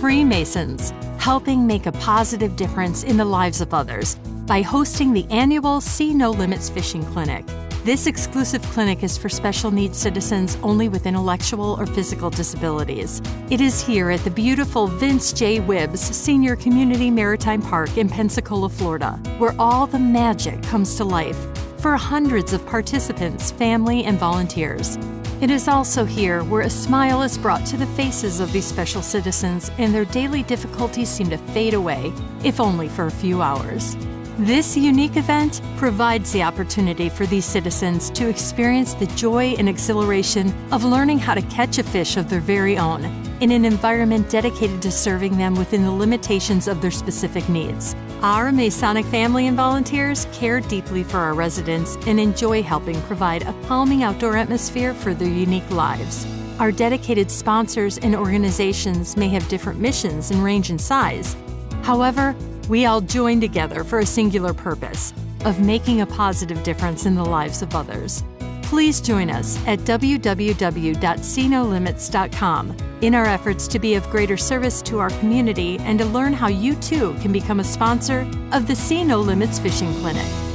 Freemasons, helping make a positive difference in the lives of others by hosting the annual Sea No Limits Fishing Clinic. This exclusive clinic is for special needs citizens only with intellectual or physical disabilities. It is here at the beautiful Vince J. Whibbs Senior Community Maritime Park in Pensacola, Florida, where all the magic comes to life for hundreds of participants, family, and volunteers. It is also here where a smile is brought to the faces of these special citizens and their daily difficulties seem to fade away, if only for a few hours. This unique event provides the opportunity for these citizens to experience the joy and exhilaration of learning how to catch a fish of their very own in an environment dedicated to serving them within the limitations of their specific needs. Our Masonic family and volunteers care deeply for our residents and enjoy helping provide a calming outdoor atmosphere for their unique lives. Our dedicated sponsors and organizations may have different missions and range in size. However, we all join together for a singular purpose of making a positive difference in the lives of others. Please join us at www.cnolimits.com in our efforts to be of greater service to our community and to learn how you too can become a sponsor of the Sea No Limits Fishing Clinic.